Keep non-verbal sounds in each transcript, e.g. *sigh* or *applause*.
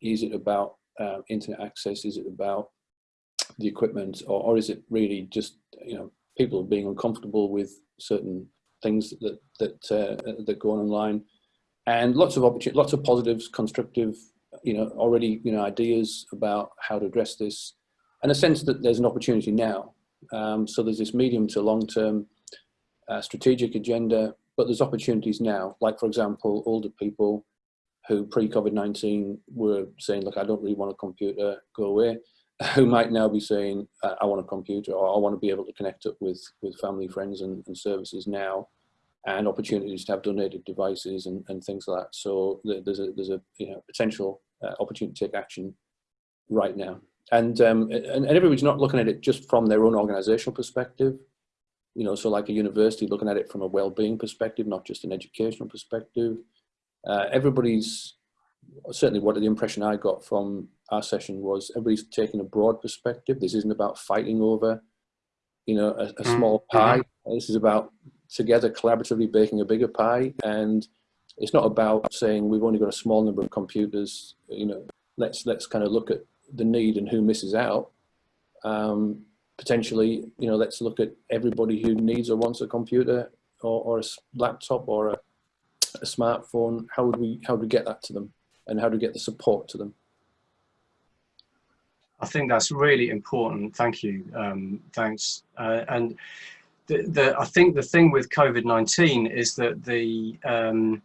Is it about uh, internet access? Is it about the equipment, or, or is it really just you know people being uncomfortable with certain things that that uh, that go on online? And lots of opportunities, lots of positives, constructive, you know, already you know ideas about how to address this, and a sense that there's an opportunity now. Um, so there's this medium to long term uh, strategic agenda, but there's opportunities now. Like for example, older people who pre-COVID-19 were saying, look, I don't really want a computer, go away, *laughs* who might now be saying, I want a computer or I want to be able to connect up with, with family, friends and, and services now and opportunities to have donated devices and, and things like that. So there's a, there's a you know, potential uh, opportunity to take action right now. And, um, and, and everybody's not looking at it just from their own organizational perspective, you know, so like a university looking at it from a well-being perspective, not just an educational perspective uh, everybody's certainly what the impression I got from our session was everybody's taking a broad perspective. This isn't about fighting over, you know, a, a small mm-hmm. pie. This is about together collaboratively baking a bigger pie. And it's not about saying we've only got a small number of computers, you know, let's, let's kind of look at the need and who misses out. Um, potentially, you know, let's look at everybody who needs or wants a computer or, or a laptop or a a smartphone, how would we how would we get that to them, and how do we get the support to them? I think that's really important. Thank you. Um, thanks. Uh, and the, the, I think the thing with COVID-19 is that the um,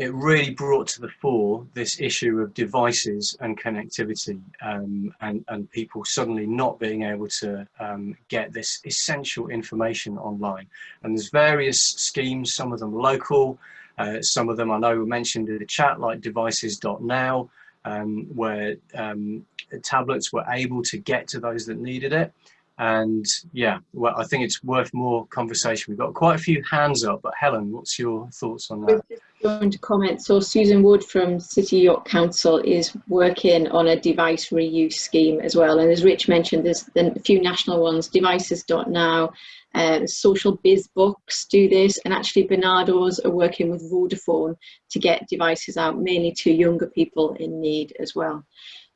it really brought to the fore this issue of devices and connectivity um, and, and people suddenly not being able to um, get this essential information online. And there's various schemes, some of them local, uh, some of them I know were mentioned in the chat, like devices.now, um, where um, tablets were able to get to those that needed it. And yeah, well, I think it's worth more conversation. We've got quite a few hands up, but Helen, what's your thoughts on that? going to comment. So Susan Wood from City York Council is working on a device reuse scheme as well. And as Rich mentioned, there's a few national ones, devices.now, uh, Social Biz Books do this, and actually Barnardo's are working with Vodafone to get devices out, mainly to younger people in need as well.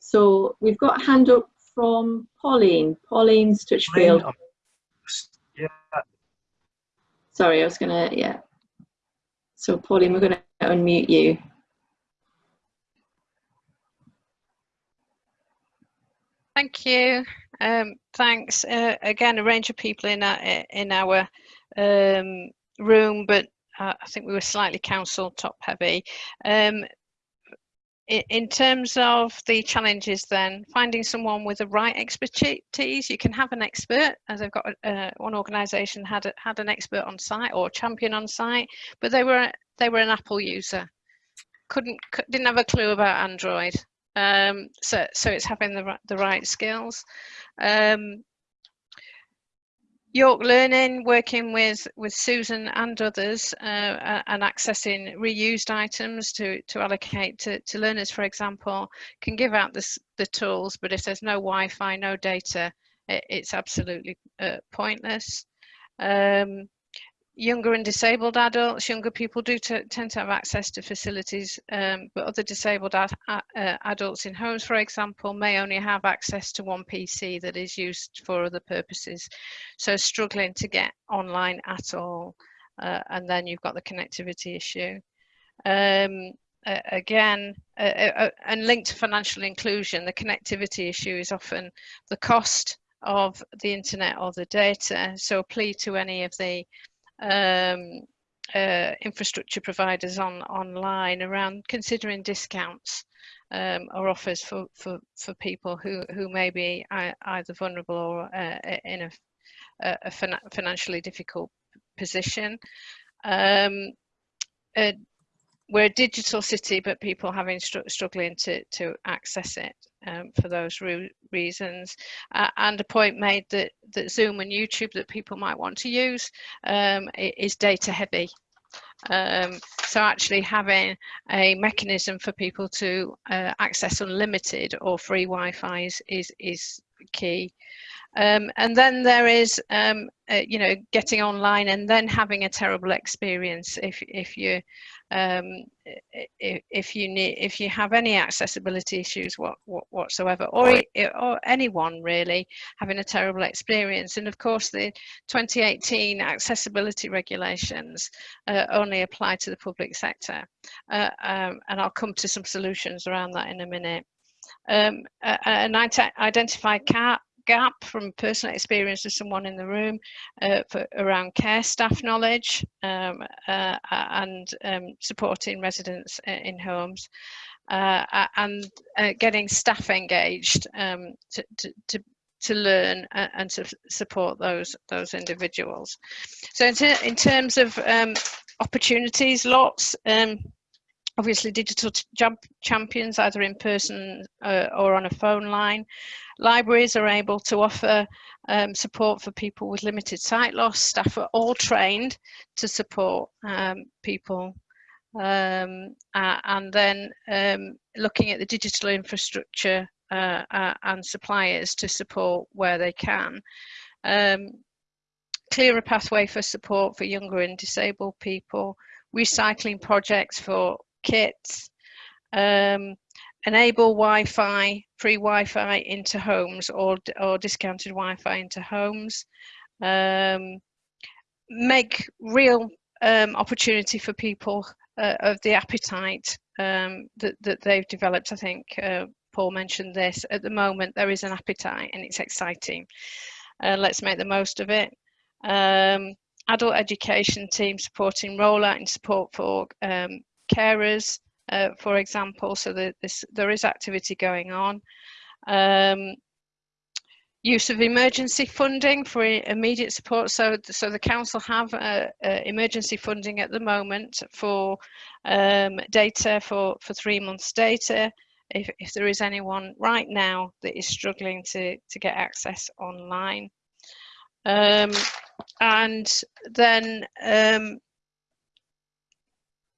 So we've got hand up from Pauline, Pauline Stutchfield. Yeah. Sorry, I was gonna, yeah. So Pauline, we're gonna unmute you. Thank you. Um, thanks. Uh, again, a range of people in our, in our um, room, but uh, I think we were slightly council top heavy. Um, in, terms of the challenges then, finding someone with the right expertise, you can have an expert, as I've got uh, one organisation had, had an expert on site or champion on site, but they were, they were an Apple user. Couldn't, didn't have a clue about Android. Um, so, so it's having the, the right skills. Um, York Learning, working with, with Susan and others uh, and accessing reused items to, to allocate to, to learners, for example, can give out this, the tools, but if there's no Wi-Fi, no data, it, it's absolutely uh, pointless. Um, younger and disabled adults, younger people do tend to have access to facilities, um, but other disabled ad uh, adults in homes, for example, may only have access to one PC that is used for other purposes. So struggling to get online at all. Uh, and then you've got the connectivity issue. Um, uh, again, and linked to financial inclusion, the connectivity issue is often the cost of the internet or the data. So a plea to any of the um, uh, infrastructure providers on online around considering discounts um, or offers for, for, for people who, who may be either vulnerable or uh, in a, a financially difficult position. Um, uh, we're a digital city, but people having str struggling to, to access it um, for those re reasons. Uh, and a point made that, that Zoom and YouTube that people might want to use um, is data heavy. Um, so actually having a mechanism for people to uh, access unlimited or free Wi-Fi is, is, is key. Um, and then there is, um, uh, you know, getting online and then having a terrible experience if if you um, if, if you need if you have any accessibility issues what, what whatsoever, or or anyone really having a terrible experience. And of course, the 2018 accessibility regulations uh, only apply to the public sector, uh, um, and I'll come to some solutions around that in a minute. Um, an identified gap from personal experience of someone in the room uh, for, around care staff knowledge um, uh, and um, supporting residents in homes uh, and uh, getting staff engaged um, to, to, to, to learn and to support those those individuals. So in, ter in terms of um, opportunities, lots. Obviously digital jump champions either in person uh, or on a phone line Libraries are able to offer um, support for people with limited sight loss. Staff are all trained to support um, people. Um, uh, and then um, looking at the digital infrastructure uh, and suppliers to support where they can. Um, clearer pathway for support for younger and disabled people, recycling projects for kits, um, enable Wi-Fi, free Wi-Fi into homes or, or discounted Wi-Fi into homes, um, make real um, opportunity for people uh, of the appetite um, that, that they've developed. I think uh, Paul mentioned this. At the moment, there is an appetite and it's exciting. Uh, let's make the most of it. Um, adult education team supporting rollout and support for um, carers, uh, for example, so that this, there is activity going on. Um, use of emergency funding for immediate support. So, so the council have uh, uh, emergency funding at the moment for um, data for, for three months data. If, if there is anyone right now that is struggling to, to get access online. Um, and then um,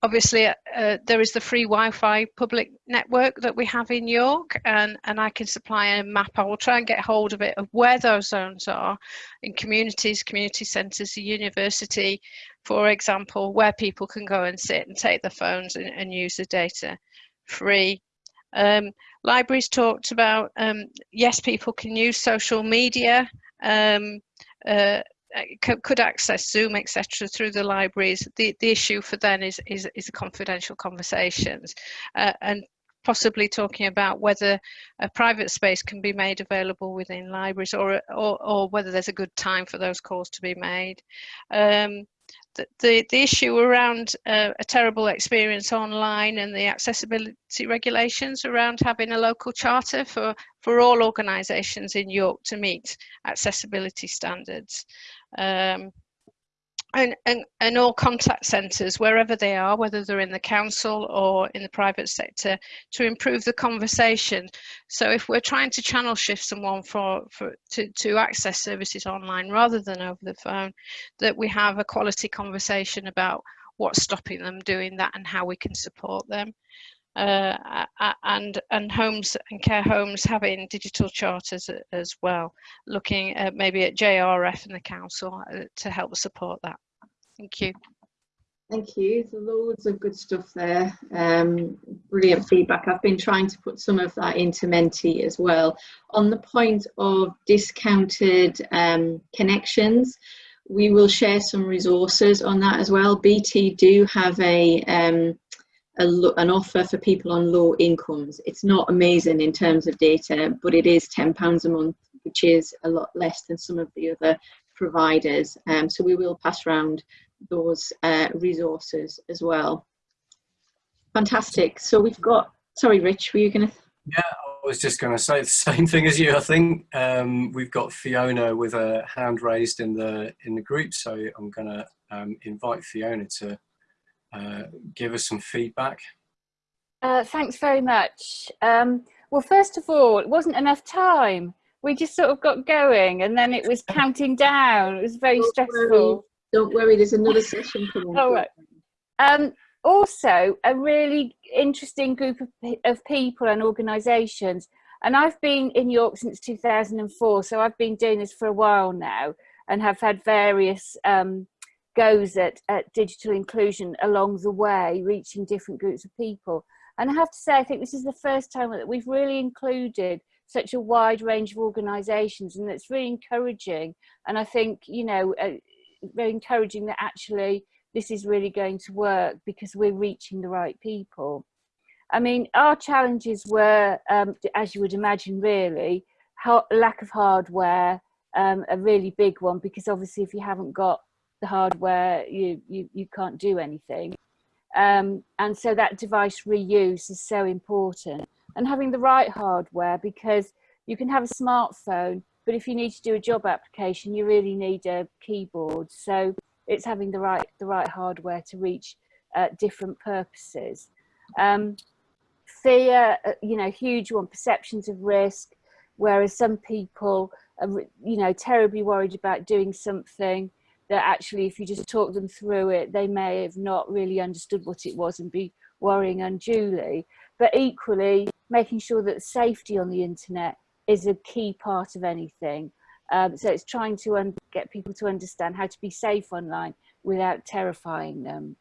obviously uh, there is the free Wi-Fi public network that we have in York and, and I can supply a map. I will try and get hold of it of where those zones are in communities, community centres, the university, for example, where people can go and sit and take their phones and, and use the data free. Um, libraries talked about, um, yes, people can use social media um, uh, could access Zoom, etc., through the libraries. The the issue for them is is, is confidential conversations, uh, and possibly talking about whether a private space can be made available within libraries, or or, or whether there's a good time for those calls to be made. Um, the, the, issue around uh, a terrible experience online and the accessibility regulations around having a local charter for, for all organisations in York to meet accessibility standards. Um, and, and, and all contact centres, wherever they are, whether they're in the council or in the private sector, to improve the conversation. So if we're trying to channel shift someone for, for to, to access services online rather than over the phone, that we have a quality conversation about what's stopping them doing that and how we can support them uh, and and homes and care homes having digital charters as well, looking at maybe at JRF and the council uh, to help support that. Thank you. Thank you. There's loads of good stuff there. Um, brilliant feedback. I've been trying to put some of that into Menti as well. On the point of discounted um, connections, we will share some resources on that as well. BT do have a um, a, an offer for people on low incomes. It's not amazing in terms of data, but it is £10 a month, which is a lot less than some of the other providers. Um, so we will pass around those uh, resources as well. Fantastic. So we've got, sorry, Rich, were you going to? Yeah, I was just going to say the *laughs* same thing as you. I think um, we've got Fiona with a hand raised in the in the group, so I'm going to um, invite Fiona to uh, give us some feedback? Uh, thanks very much. Um, well, first of all, it wasn't enough time. We just sort of got going and then it was counting down. It was very stressful. Don't worry, there's another session coming. All right. Um, also, a really interesting group of, of people and organisations And I've been in York since 2004, so I've been doing this for a while now and have had various um, goes at, at digital inclusion along the way, reaching different groups of people. And I have to say, I think this is the first time that we've really included such a wide range of organisations, and it's really encouraging. And I think, you know, uh, very encouraging that actually this is really going to work because we're reaching the right people. I mean, our challenges were, um, as you would imagine, really, lack of hardware, um, a really big one, because obviously if you haven't got the hardware, you, you, you can't do anything. Um, and so that device reuse is so important. And having the right hardware, because you can have a smartphone, but if you need to do a job application, you really need a keyboard. So it's having the right, the right hardware to reach uh, different purposes. Um, fear, uh, you know, huge one, perceptions of risk, whereas some people are, you know, terribly worried about doing something that actually if you just talk them through it, they may have not really understood what it was and be worrying unduly. But equally, making sure that safety on the internet is a key part of anything. Um, so it's trying to get people to understand how to be safe online without terrifying them.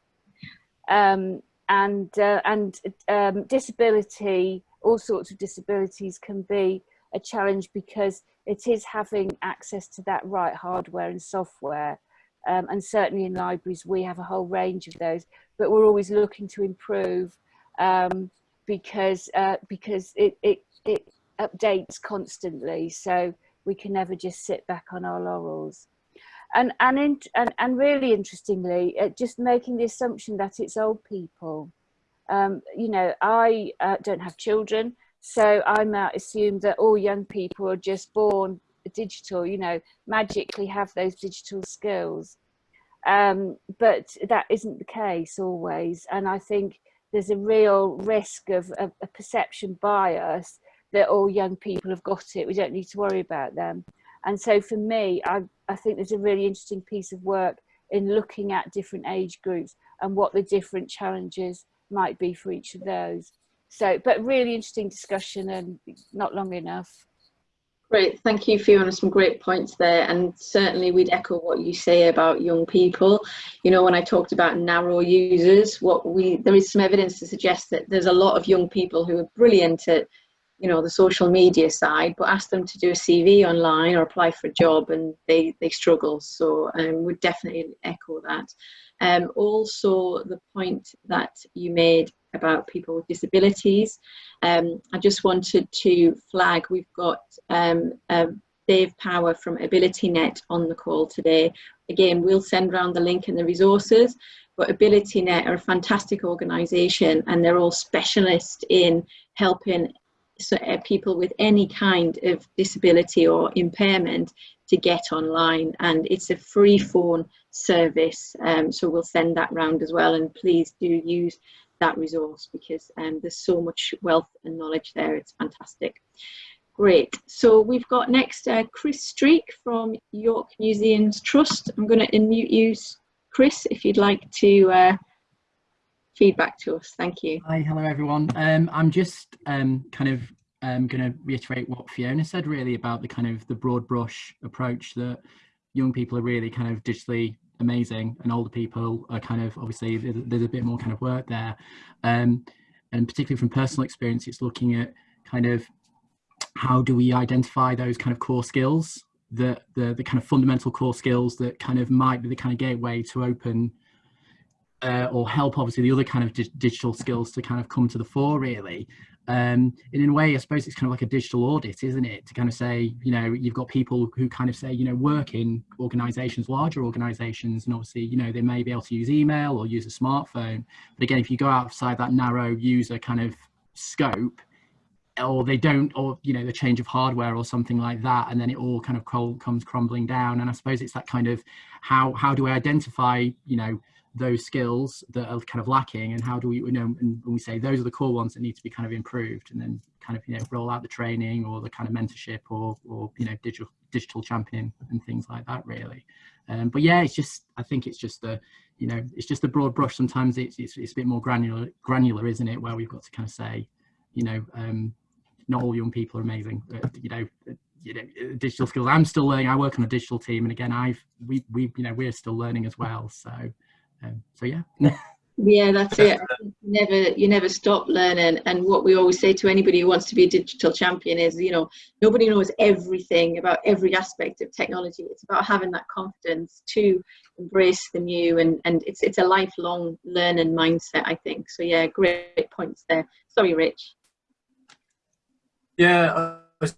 Um, and uh, and um, disability, all sorts of disabilities can be a challenge because it is having access to that right hardware and software um, and certainly in libraries we have a whole range of those but we're always looking to improve um, because uh, because it, it it updates constantly so we can never just sit back on our laurels and and in, and, and really interestingly uh, just making the assumption that it's old people um, you know I uh, don't have children so I might assume that all young people are just born digital, you know, magically have those digital skills. Um, but that isn't the case always. And I think there's a real risk of a, a perception bias that all young people have got it. We don't need to worry about them. And so for me, I, I think there's a really interesting piece of work in looking at different age groups and what the different challenges might be for each of those. So, but really interesting discussion and not long enough. Great, thank you Fiona, some great points there and certainly we'd echo what you say about young people. You know, when I talked about narrow users, what we there is some evidence to suggest that there's a lot of young people who are brilliant at, you know, the social media side, but ask them to do a CV online or apply for a job and they, they struggle. So um, would definitely echo that. Um, also the point that you made about people with disabilities. Um, I just wanted to flag, we've got um, Dave Power from AbilityNet on the call today. Again, we'll send around the link and the resources, but AbilityNet are a fantastic organisation and they're all specialists in helping so, uh, people with any kind of disability or impairment to get online and it's a free phone service um, so we'll send that round as well and please do use that resource because um, there's so much wealth and knowledge there. It's fantastic. Great. So we've got next uh, Chris Streak from York Museums Trust. I'm going to unmute you, Chris, if you'd like to uh, feedback to us. Thank you. Hi, hello everyone. Um, I'm just um, kind of um, going to reiterate what Fiona said really about the kind of the broad brush approach that young people are really kind of digitally amazing and older people are kind of obviously there's a bit more kind of work there um, and particularly from personal experience it's looking at kind of how do we identify those kind of core skills the the, the kind of fundamental core skills that kind of might be the kind of gateway to open uh, or help obviously the other kind of di digital skills to kind of come to the fore really um, and in a way, I suppose it's kind of like a digital audit, isn't it? To kind of say, you know, you've got people who kind of say, you know, work in organizations, larger organizations, and obviously, you know, they may be able to use email or use a smartphone. But again, if you go outside that narrow user kind of scope, or they don't, or, you know, the change of hardware or something like that, and then it all kind of comes crumbling down. And I suppose it's that kind of how, how do I identify, you know, those skills that are kind of lacking and how do we you know and when we say those are the core ones that need to be kind of improved and then kind of you know roll out the training or the kind of mentorship or or you know digital digital champion and things like that really um, but yeah it's just i think it's just the you know it's just a broad brush sometimes it's, it's, it's a bit more granular granular isn't it where we've got to kind of say you know um, not all young people are amazing. But, you know, you know, digital skills. I'm still learning. I work on a digital team, and again, I've we we you know we're still learning as well. So, um, so yeah. Yeah, that's it. *laughs* You never, you never stop learning. And what we always say to anybody who wants to be a digital champion is, you know, nobody knows everything about every aspect of technology. It's about having that confidence to embrace the new, and and it's it's a lifelong learning mindset. I think so. Yeah, great points there. Sorry, Rich. Yeah, I was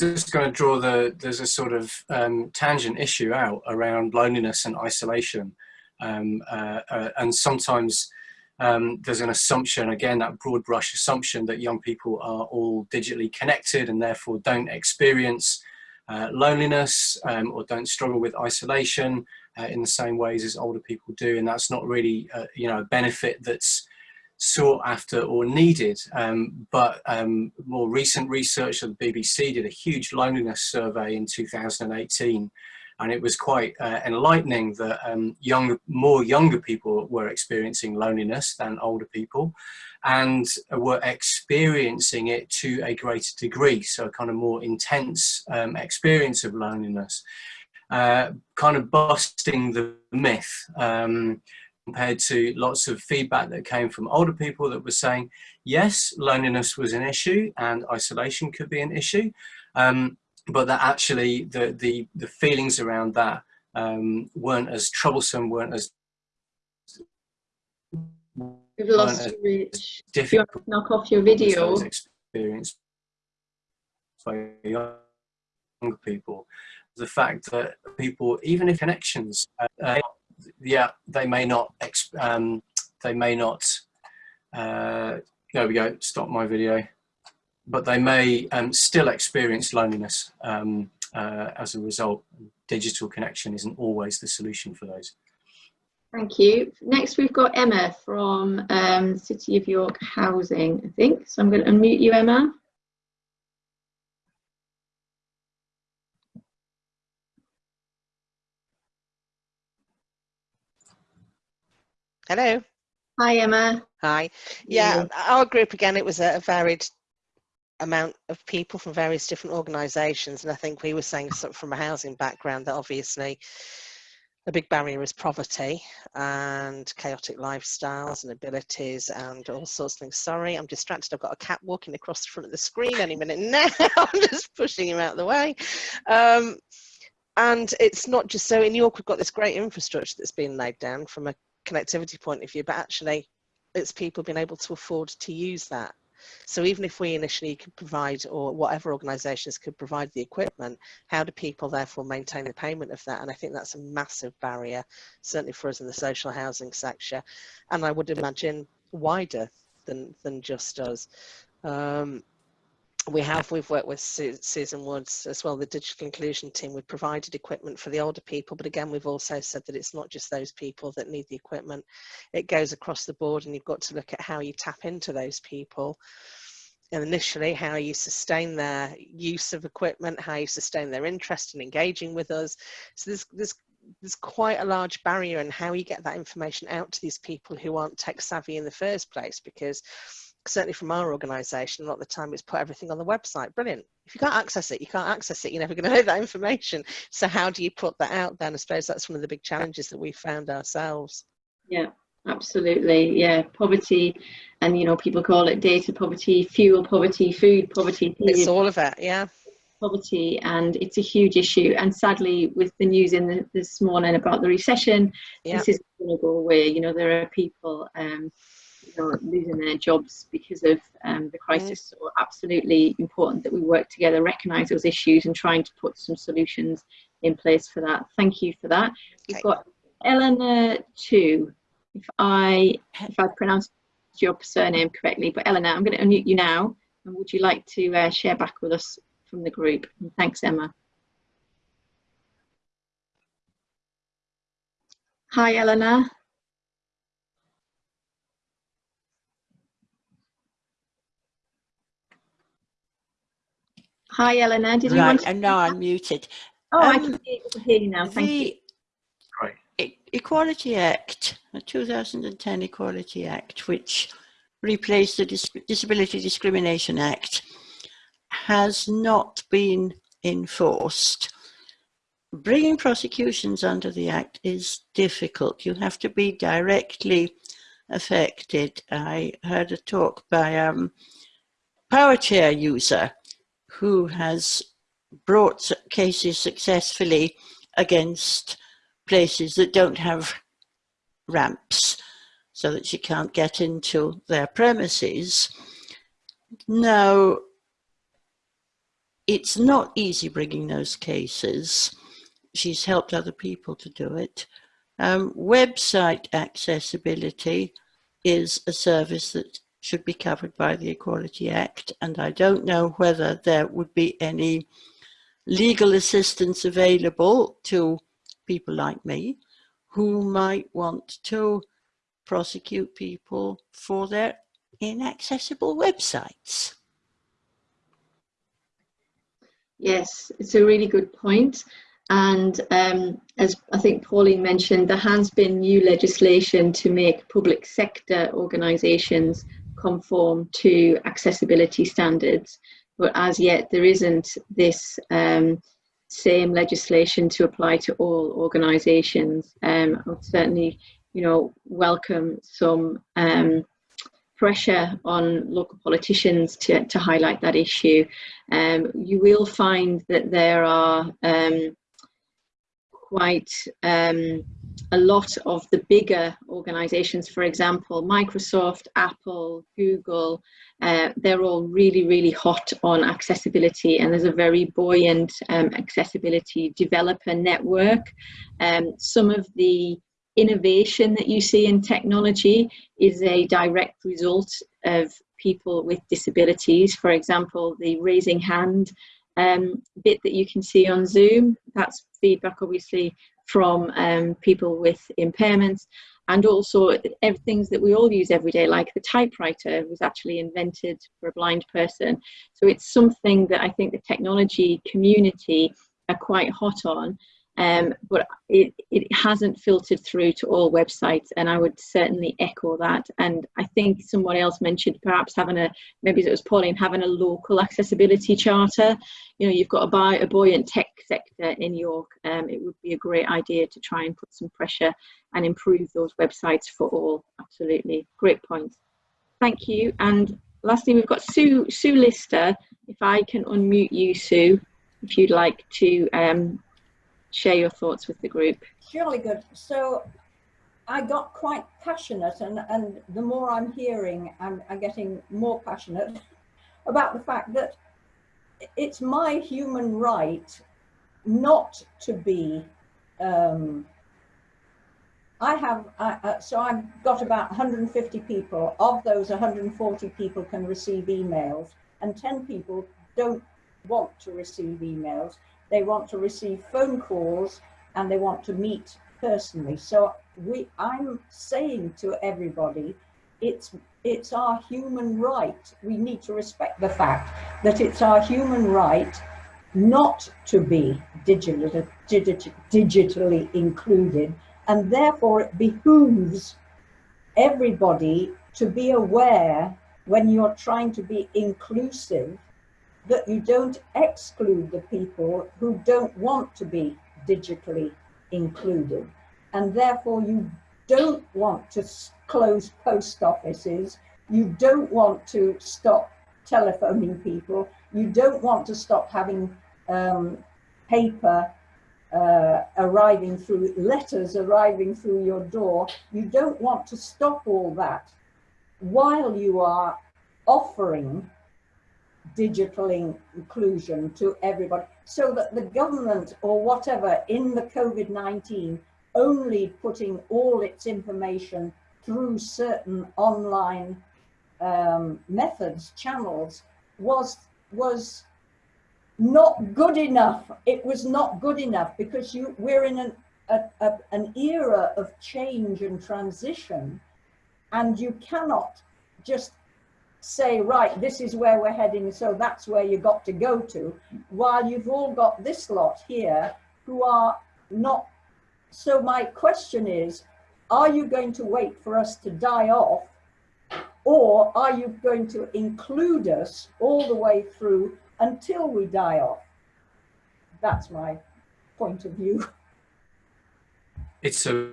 just going to draw the there's a sort of um, tangent issue out around loneliness and isolation. Um, uh, uh, and sometimes um, there's an assumption, again, that broad brush assumption that young people are all digitally connected and therefore don't experience uh, loneliness um, or don't struggle with isolation uh, in the same ways as older people do. And that's not really, uh, you know, a benefit that's sought after or needed. Um, but um, more recent research of the BBC did a huge loneliness survey in 2018 and it was quite uh, enlightening that um, young, more younger people were experiencing loneliness than older people and were experiencing it to a greater degree, so a kind of more intense um, experience of loneliness, uh, kind of busting the myth um, compared to lots of feedback that came from older people that were saying, yes, loneliness was an issue and isolation could be an issue, um, but that actually the the the feelings around that um, weren't as troublesome, weren't as We've lost you, Rich. If you knock off your video. Experience by younger people. The fact that people, even if connections, uh, yeah, they may not, um, they may not. Uh, there we go. Stop my video but they may um, still experience loneliness um, uh, as a result. Digital connection isn't always the solution for those. Thank you. Next, we've got Emma from um, City of York Housing, I think. So I'm going to unmute you, Emma. Hello. Hi, Emma. Hi. Yeah, our group again, it was a varied amount of people from various different organisations. And I think we were saying something from a housing background that obviously a big barrier is poverty and chaotic lifestyles and abilities and all sorts of things. Sorry, I'm distracted. I've got a cat walking across the front of the screen any minute now. *laughs* I'm just pushing him out of the way. Um, and it's not just so in York, we've got this great infrastructure that's been laid down from a connectivity point of view, but actually it's people being able to afford to use that so even if we initially could provide, or whatever organisations could provide the equipment, how do people therefore maintain the payment of that? And I think that's a massive barrier, certainly for us in the social housing sector, and I would imagine wider than than just us. Um, we have we've worked with Susan Woods as well the digital inclusion team. We've provided equipment for the older people but again we've also said that it's not just those people that need the equipment. It goes across the board and you've got to look at how you tap into those people. And initially how you sustain their use of equipment how you sustain their interest in engaging with us. So there's there's there's quite a large barrier in how you get that information out to these people who aren't tech savvy in the first place because certainly from our organisation, a lot of the time it's put everything on the website. Brilliant. If you can't access it, you can't access it. You're never going *laughs* to know that information. So how do you put that out then? I suppose that's one of the big challenges that we found ourselves. Yeah, absolutely. Yeah, poverty, and you know, people call it data poverty, fuel poverty, food poverty. It's all of it. Yeah. Poverty, and it's a huge issue. And sadly, with the news in the, this morning about the recession, yeah. this is going to go away. You know, there are people. Um, are losing their jobs because of um, the crisis. Mm. So absolutely important that we work together, recognise those issues, and trying to put some solutions in place for that. Thank you for that. We've okay. got Eleanor too. If I if I pronounced your surname correctly, but Eleanor, I'm going to unmute you now. And would you like to uh, share back with us from the group? And thanks, Emma. Hi, Eleanor. Hi, Eleanor. Did you right, want to... and now I'm muted. Oh, um, I can hear you now. Thank the you. Equality Act, the 2010 Equality Act, which replaced the Dis Disability Discrimination Act has not been enforced. Bringing prosecutions under the Act is difficult. You have to be directly affected. I heard a talk by a um, power chair user who has brought cases successfully against places that don't have ramps so that she can't get into their premises. Now, it's not easy bringing those cases. She's helped other people to do it. Um, website accessibility is a service that should be covered by the Equality Act, and I don't know whether there would be any legal assistance available to people like me who might want to prosecute people for their inaccessible websites. Yes, it's a really good point. And um, as I think Pauline mentioned, there has been new legislation to make public sector organisations conform to accessibility standards. But as yet, there isn't this um, same legislation to apply to all organisations. Um, I would certainly, you know, welcome some um, pressure on local politicians to, to highlight that issue. Um, you will find that there are um, quite um, a lot of the bigger organizations, for example, Microsoft, Apple, Google, uh, they're all really, really hot on accessibility and there's a very buoyant um, accessibility developer network. Um, some of the innovation that you see in technology is a direct result of people with disabilities. For example, the raising hand um, bit that you can see on Zoom, that's feedback obviously from um, people with impairments. And also things that we all use every day like the typewriter was actually invented for a blind person. So it's something that i think the technology community are quite hot on um, but it, it hasn't filtered through to all websites and I would certainly echo that. And I think someone else mentioned perhaps having a maybe it was Pauline having a local accessibility charter. You know you've got a, buy, a buoyant tech sector in York. Um, it would be a great idea to try and put some pressure and improve those websites for all. Absolutely. Great point. Thank you. And lastly we've got Sue Sue Lister. If I can unmute you Sue if you'd like to um, share your thoughts with the group. Surely good. So I got quite passionate and, and the more I'm hearing, I'm, I'm getting more passionate *laughs* about the fact that it's my human right not to be um, I have, uh, uh, so I've got about 150 people. Of those, 140 people can receive emails and 10 people don't want to receive emails they want to receive phone calls and they want to meet personally. So we, I'm saying to everybody, it's, it's our human right. We need to respect the fact that it's our human right not to be digital, digit, digitally included. And therefore it behooves everybody to be aware when you're trying to be inclusive that you don't exclude the people who don't want to be digitally included. And therefore you don't want to close post offices. You don't want to stop telephoning people. You don't want to stop having um, paper uh, arriving through, letters arriving through your door. You don't want to stop all that while you are offering digital inclusion to everybody so that the government or whatever in the COVID-19 only putting all its information through certain online um, methods, channels, was, was not good enough. It was not good enough because you, we're in an, a, a, an era of change and transition and you cannot just say, right, this is where we're heading, so that's where you got to go to, while you've all got this lot here who are not. So my question is, are you going to wait for us to die off Or are you going to include us all the way through until we die off? That's my point of view. It's a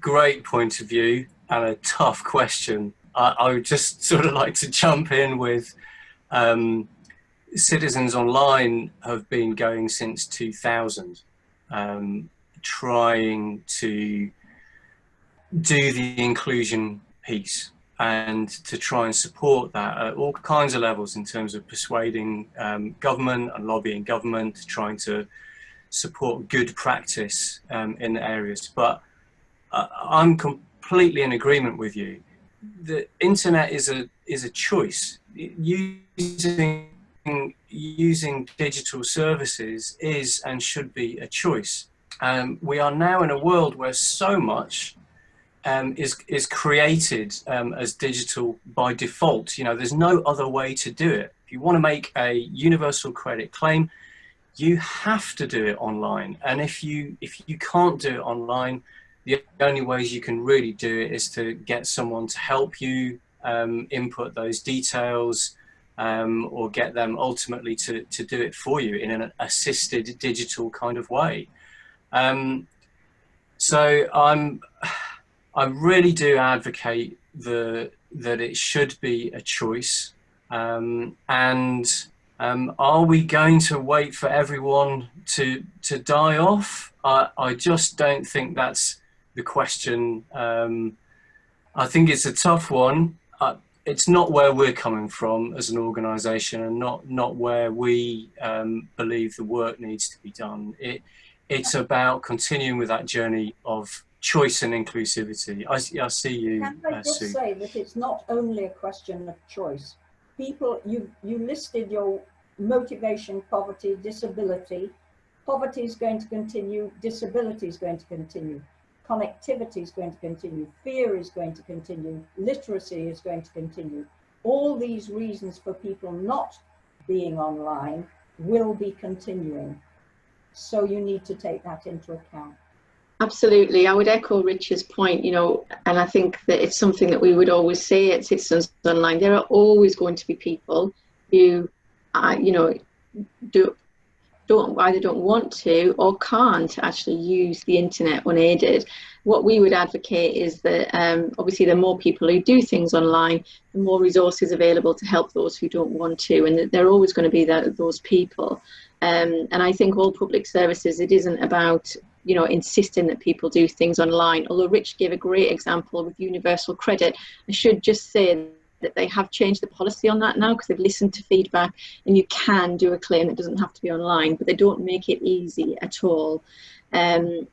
great point of view and a tough question. I, I would just *laughs* sort of like to jump in with um, Citizens Online have been going since 2000, um, trying to do the inclusion piece and to try and support that at all kinds of levels in terms of persuading um, government and lobbying government, trying to support good practice um, in the areas. But uh, I'm completely in agreement with you. The internet is a is a choice. Using using digital services is and should be a choice. Um, we are now in a world where so much um, is is created um, as digital by default. You know, there's no other way to do it. If you want to make a universal credit claim, you have to do it online. And if you if you can't do it online, the only ways you can really do it is to get someone to help you um, input those details um, or get them ultimately to, to do it for you in an assisted digital kind of way. Um, so I'm I really do advocate the that it should be a choice. Um, and um, are we going to wait for everyone to to die off? I, I just don't think that's the question. Um, I think it's a tough one. Uh, it's not where we're coming from as an organisation, and not not where we um, believe the work needs to be done. It it's about continuing with that journey of choice and inclusivity. I, I see you, Can I uh, just Sue. say that it's not only a question of choice. People, you, you listed your motivation, poverty, disability. Poverty is going to continue, disability is going to continue, connectivity is going to continue, fear is going to continue, literacy is going to continue. All these reasons for people not being online will be continuing. So you need to take that into account. Absolutely. I would echo Richard's point, you know, and I think that it's something that we would always say at Citizens Online. There are always going to be people who, uh, you know, do, don't either don't want to or can't actually use the internet unaided. What we would advocate is that um, obviously the more people who do things online, the more resources available to help those who don't want to, and that there are always going to be that, those people. Um, and I think all public services, it isn't about you know, insisting that people do things online. Although Rich gave a great example with universal credit, I should just say that they have changed the policy on that now because they've listened to feedback and you can do a claim that doesn't have to be online, but they don't make it easy at all. Um,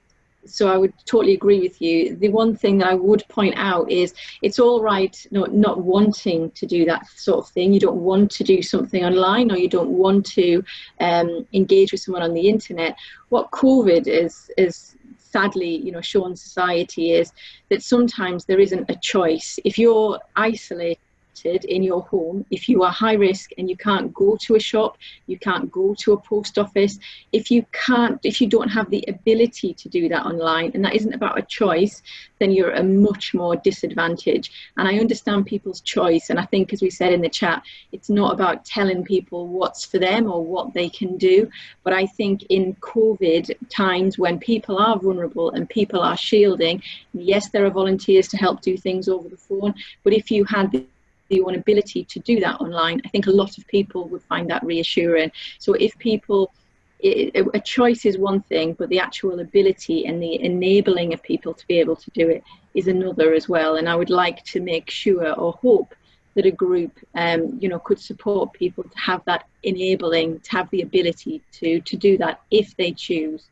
so I would totally agree with you. The one thing that I would point out is it's all right not, not wanting to do that sort of thing. You don't want to do something online or you don't want to um, engage with someone on the internet. What COVID is, is sadly, you know, shown society is that sometimes there isn't a choice. If you're isolated, in your home, if you are high risk and you can't go to a shop, you can't go to a post office, if you can't, if you don't have the ability to do that online, and that isn't about a choice, then you're a much more disadvantage. And I understand people's choice. And I think, as we said in the chat, it's not about telling people what's for them or what they can do. But I think in COVID times when people are vulnerable and people are shielding, yes, there are volunteers to help do things over the phone. But if you had the own ability to do that online, I think a lot of people would find that reassuring. So if people, it, a choice is one thing, but the actual ability and the enabling of people to be able to do it is another as well. And I would like to make sure or hope that a group, um, you know, could support people to have that enabling, to have the ability to to do that if they choose.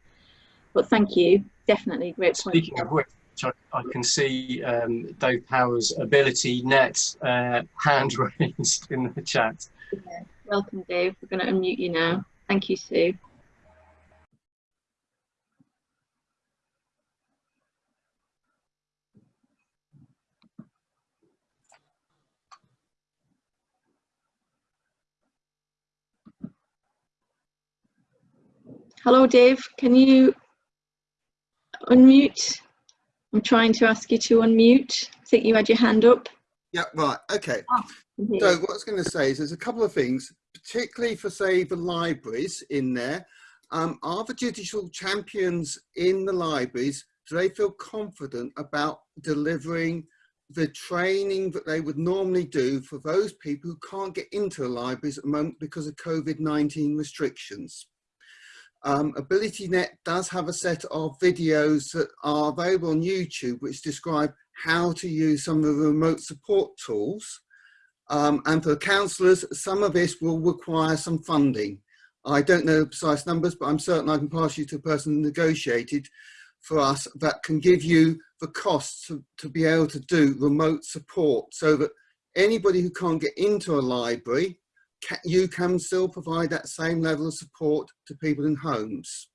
But thank you, definitely great point. Speaking of which, I, I can see um, Dave Power's AbilityNet uh, hand *laughs* raised in the chat. Yeah. Welcome, Dave. We're going to unmute you now. Thank you, Sue. Hello, Dave. Can you unmute? I'm trying to ask you to unmute. I think you had your hand up. Yeah, right. Okay. Mhm. So what I was going to say is there's a couple of things, particularly for say the libraries in there. Um, are the digital champions in the libraries, do they feel confident about delivering the training that they would normally do for those people who can't get into the libraries at the moment because of COVID-19 restrictions? Um, AbilityNet does have a set of videos that are available on YouTube which describe how to use some of the remote support tools. Um, and for councillors, some of this will require some funding. I don't know precise numbers, but I'm certain I can pass you to a person who negotiated for us that can give you the costs to, to be able to do remote support so that anybody who can't get into a library, ca you can still provide that same level of support to people in homes.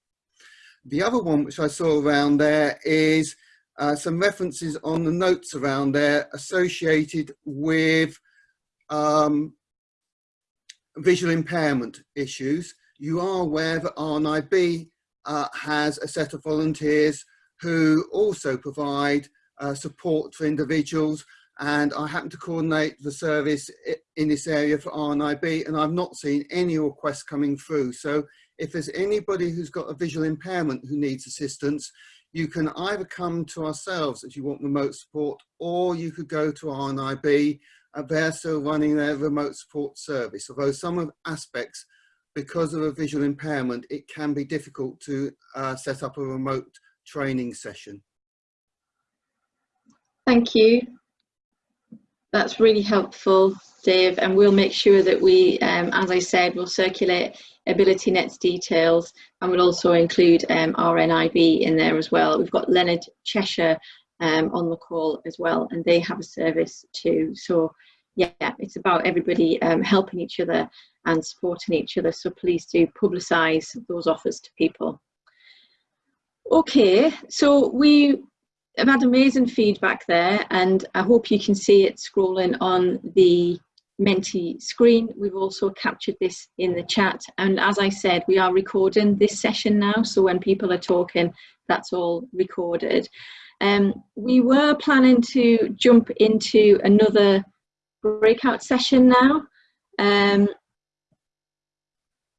The other one which I saw around there is uh, some references on the notes around there associated with um, visual impairment issues. You are aware that RNIB uh, has a set of volunteers who also provide uh, support for individuals and I happen to coordinate the service in this area for RNIB and I've not seen any requests coming through. So if there's anybody who's got a visual impairment who needs assistance, you can either come to ourselves if you want remote support or you could go to RNIB and they're still running their remote support service. Although some of aspects, because of a visual impairment, it can be difficult to uh, set up a remote training session. Thank you. That's really helpful, Dave, and we'll make sure that we, um, as I said, will circulate AbilityNet's details and we'll also include um, RNIB in there as well. We've got Leonard Cheshire um, on the call as well and they have a service too. So yeah, it's about everybody um, helping each other and supporting each other. So please do publicise those offers to people. Okay, so we have had amazing feedback there and I hope you can see it scrolling on the Menti screen. We've also captured this in the chat. And as I said, we are recording this session now. So when people are talking, that's all recorded. Um, we were planning to jump into another breakout session now. Um,